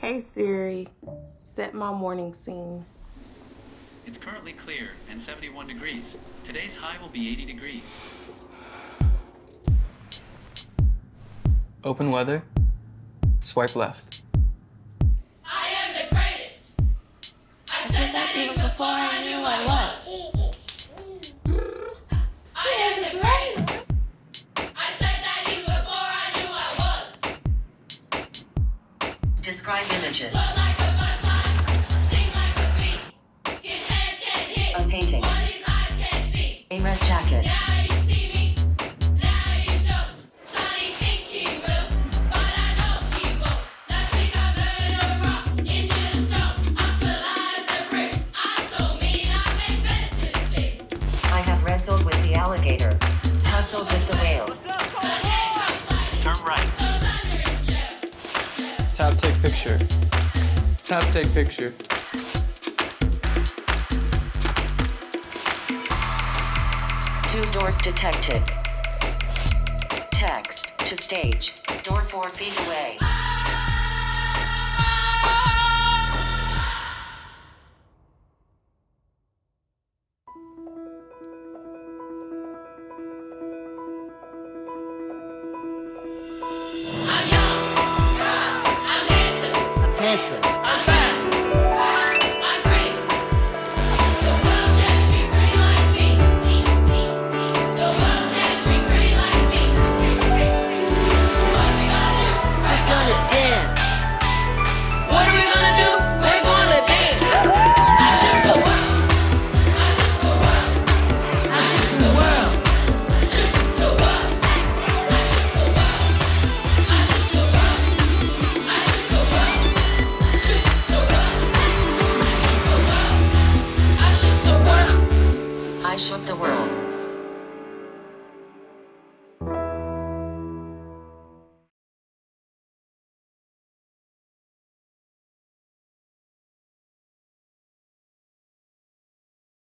Hey Siri, set my morning scene. It's currently clear and 71 degrees. Today's high will be 80 degrees. Open weather. Swipe left. Mean I A medicine sick. I have wrestled with the alligator. Tussled with the whale. Turn right picture. Tap take picture. Two doors detected. Text to stage. Door four feet away.